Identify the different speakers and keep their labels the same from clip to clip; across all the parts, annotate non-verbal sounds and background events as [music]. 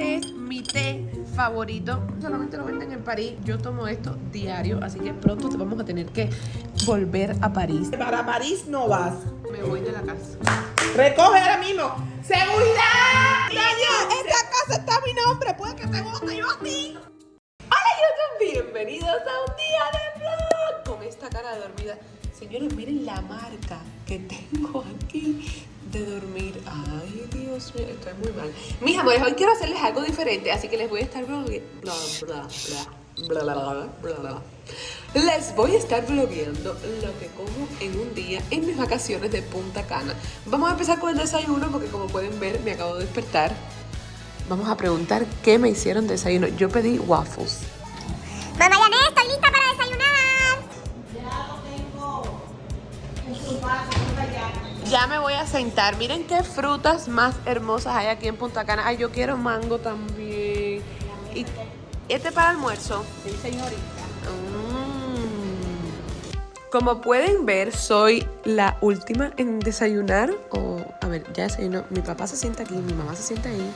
Speaker 1: este es mi té favorito. Solamente lo venden en París. Yo tomo esto diario, así que pronto te vamos a tener que volver a París.
Speaker 2: Para París no vas.
Speaker 1: Me voy de la casa.
Speaker 2: Recoge ahora mismo. ¡Seguridad!
Speaker 1: ¡Niño! ¡Esta casa está a mi nombre! ¡Puede que te vote yo a ti! Hola YouTube, bienvenidos a un día de vlog con esta cara de dormida. Señores, miren la marca que tengo aquí de dormir. Ay, Dios mío, estoy muy mal. Mis amores, hoy quiero hacerles algo diferente, así que les voy a estar vlogue- bla, bla, bla, bla, bla, bla, bla. Les voy a estar vlogueando lo que como en un día en mis vacaciones de Punta Cana. Vamos a empezar con el desayuno porque como pueden ver me acabo de despertar. Vamos a preguntar qué me hicieron de desayuno. Yo pedí waffles.
Speaker 3: Mamá
Speaker 1: Ya me voy a sentar. Miren qué frutas más hermosas hay aquí en Punta Cana. Ay, yo quiero mango también. Y este para almuerzo.
Speaker 2: Sí, señorita.
Speaker 1: Mm. Como pueden ver, soy la última en desayunar. O, a ver, ya desayunó. Mi papá se sienta aquí, mi mamá se sienta ahí.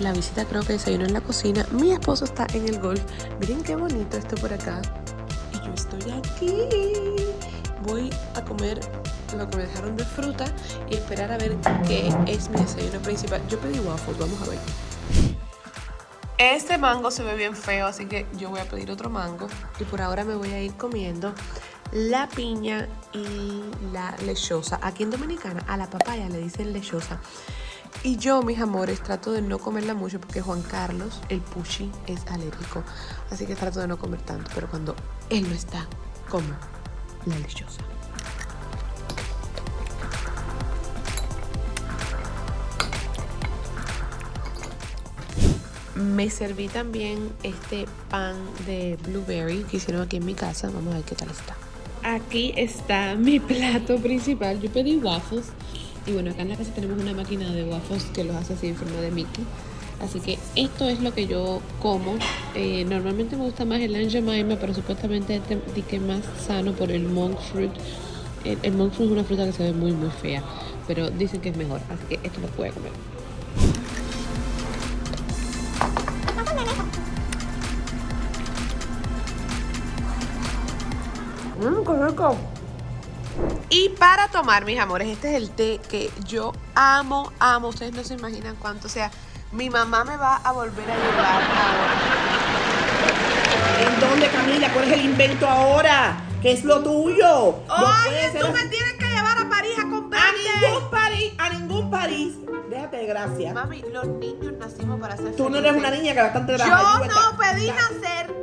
Speaker 1: La visita creo que desayunó en la cocina. Mi esposo está en el golf. Miren qué bonito esto por acá. Y yo estoy aquí. Voy a comer lo que me dejaron de fruta y esperar a ver qué es mi desayuno principal. Yo pedí waffles, vamos a ver. Este mango se ve bien feo, así que yo voy a pedir otro mango. Y por ahora me voy a ir comiendo la piña y la lechosa. Aquí en Dominicana a la papaya le dicen lechosa. Y yo, mis amores, trato de no comerla mucho porque Juan Carlos, el pushi, es alérgico. Así que trato de no comer tanto. Pero cuando él no está, como la lechosa. Me serví también este pan de blueberry que hicieron aquí en mi casa. Vamos a ver qué tal está. Aquí está mi plato principal. Yo pedí waffles. Y bueno, acá en la casa tenemos una máquina de waffles que los hace así en forma de Mickey. Así que esto es lo que yo como. Eh, normalmente me gusta más el Angemaima, pero supuestamente este di que es más sano por el monk fruit. El, el monk fruit es una fruta que se ve muy, muy fea. Pero dicen que es mejor. Así que esto lo puedo comer. Mmm, qué rico. Y para tomar, mis amores, este es el té que yo amo, amo. Ustedes no se imaginan cuánto. O sea, mi mamá me va a volver a llevar ahora.
Speaker 2: ¿En dónde, Camila? ¿Cuál es el invento ahora? ¿Qué es lo tuyo? Puede ser así.
Speaker 1: tienes que llevar a París a
Speaker 2: A ningún París, a ningún París. Déjate de gracia.
Speaker 1: Mami, los niños nacimos para ser
Speaker 2: Tú no eres una niña que bastante
Speaker 1: Yo no pedí nacer.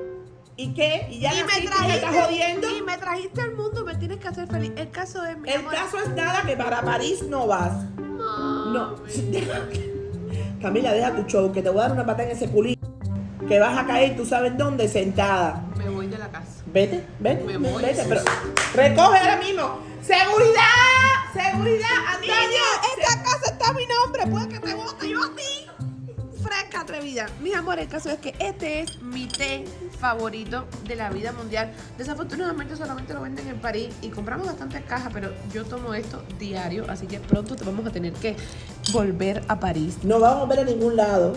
Speaker 2: ¿Y qué? ¿Y ya
Speaker 1: y me trajiste
Speaker 2: jodiendo?
Speaker 1: y me trajiste al mundo, me tienes que hacer feliz. El caso es mi
Speaker 2: El
Speaker 1: amor.
Speaker 2: caso es nada que para París no vas. No. [laughs] Camila, deja tu show, que te voy a dar una patada en ese culito. Que vas a caer, tú sabes dónde, sentada.
Speaker 1: Me voy de la casa.
Speaker 2: Vete, vete,
Speaker 1: Me
Speaker 2: vete,
Speaker 1: voy.
Speaker 2: pero recoge ahora mismo. ¡Seguridad! ¡Seguridad! ¡Antonio!
Speaker 1: esta casa está a mi nombre, puede atrevida. Mis amores, el caso es que este es mi té favorito de la vida mundial. Desafortunadamente solamente lo venden en París y compramos bastantes cajas, pero yo tomo esto diario, así que pronto te vamos a tener que volver a París.
Speaker 2: No vamos a ver a ningún lado.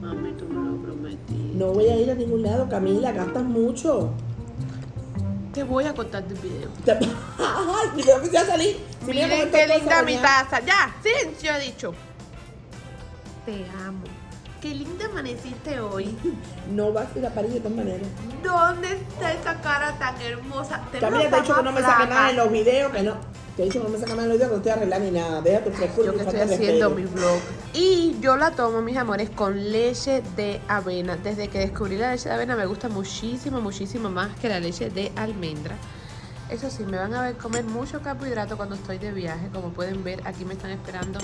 Speaker 1: Mami, tú me lo prometí.
Speaker 2: No voy a ir a ningún lado, Camila, gastas mucho.
Speaker 1: Te voy a contar del video.
Speaker 2: Te- [laughs] Ay, ni creo que se va a salir. Si mira cómo
Speaker 1: Miren
Speaker 2: estoy
Speaker 1: qué linda mi taza. Ya, silencio he dicho. Te amo. Qué linda amaneciste hoy. [laughs]
Speaker 2: No vas a ir a París de todas maneras.
Speaker 1: ¿Dónde está esa cara tan hermosa?
Speaker 2: Camila te ha dicho que no me saque nada en los videos, que no. Te he dicho que no me saque nada en los videos, que no estoy arreglando ni nada. Deja tu frescura
Speaker 1: Yo que estoy haciendo mi vlog. Y yo la tomo, mis amores, con leche de avena. Desde que descubrí la leche de avena me gusta muchísimo, muchísimo más que la leche de almendra. Eso sí, me van a ver comer mucho carbohidrato cuando estoy de viaje. Como pueden ver, aquí me están esperando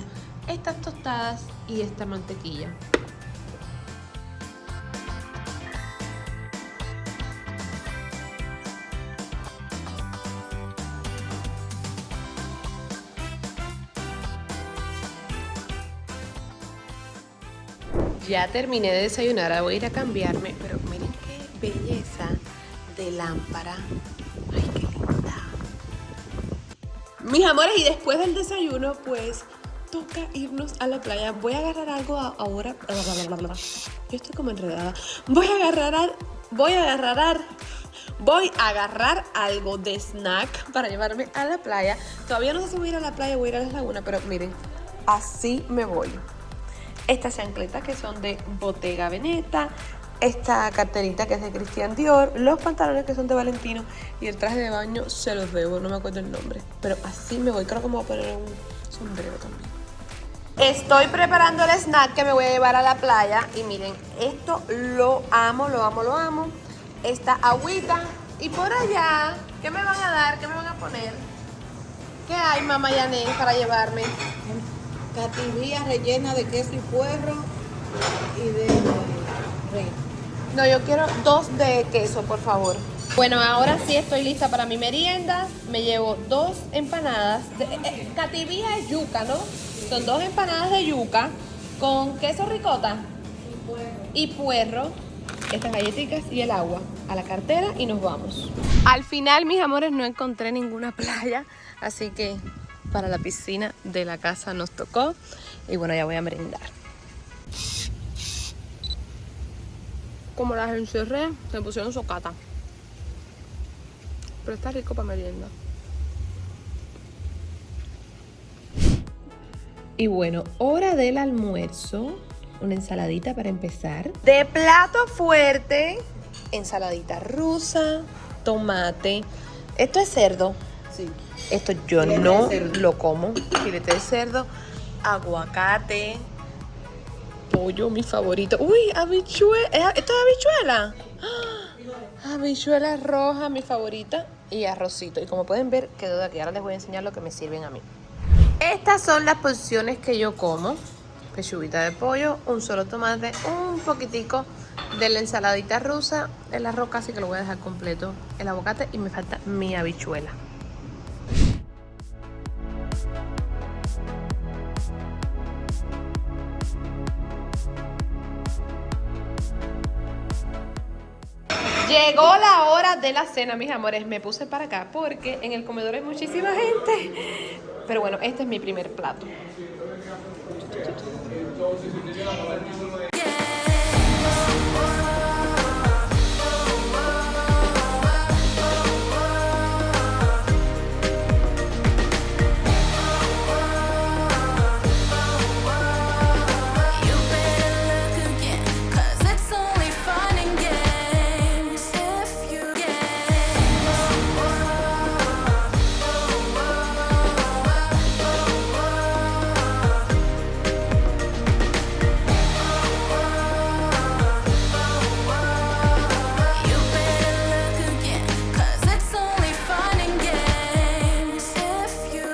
Speaker 1: estas tostadas y esta mantequilla. Ya terminé de desayunar, ahora voy a ir a cambiarme, pero miren qué belleza de lámpara. Ay, qué linda. Mis amores, y después del desayuno, pues toca irnos a la playa. Voy a agarrar algo ahora. Yo estoy como enredada. Voy a agarrar, voy a agarrar, voy a agarrar algo de snack para llevarme a la playa. Todavía no sé si voy a ir a la playa o voy a ir a la laguna, pero miren, así me voy. Estas chancletas que son de Bottega Veneta, esta carterita que es de Christian Dior, los pantalones que son de Valentino y el traje de baño se los debo, no me acuerdo el nombre. Pero así me voy, creo que me voy a poner un sombrero también. Estoy preparando el snack que me voy a llevar a la playa y miren, esto lo amo, lo amo, lo amo. Esta agüita y por allá, ¿qué me van a dar? ¿Qué me van a poner? ¿Qué hay, mamá Yané, para llevarme?
Speaker 4: Cativía rellena de queso y puerro y de rey.
Speaker 1: No, yo quiero dos de queso, por favor. Bueno, ahora sí estoy lista para mi merienda. Me llevo dos empanadas. De, eh, eh, cativía es yuca, ¿no? Son dos empanadas de yuca con queso ricota y puerro. Estas galletitas y el agua a la cartera y nos vamos. Al final, mis amores, no encontré ninguna [laughs] playa, así que para la piscina de la casa nos tocó. Y bueno, ya voy a merendar. Como las encerré, me pusieron socata. Pero está rico para merienda. Y bueno, hora del almuerzo. Una ensaladita para empezar. De plato fuerte, ensaladita rusa, tomate. Esto es cerdo.
Speaker 4: Sí.
Speaker 1: Esto yo
Speaker 4: Filete
Speaker 1: no lo como. Filete de cerdo, aguacate, pollo, mi favorito. Uy, habichuela. ¿Esto es habichuela? ¡Ah! Habichuela roja, mi favorita. Y arrocito. Y como pueden ver, quedó de aquí. Ahora les voy a enseñar lo que me sirven a mí. Estas son las porciones que yo como. Pechuguita de pollo, un solo tomate, un poquitico de la ensaladita rusa, el arroz casi que lo voy a dejar completo, el aguacate y me falta mi habichuela. Llegó la hora de la cena, mis amores. Me puse para acá porque en el comedor hay muchísima gente. Pero bueno, este es mi primer plato.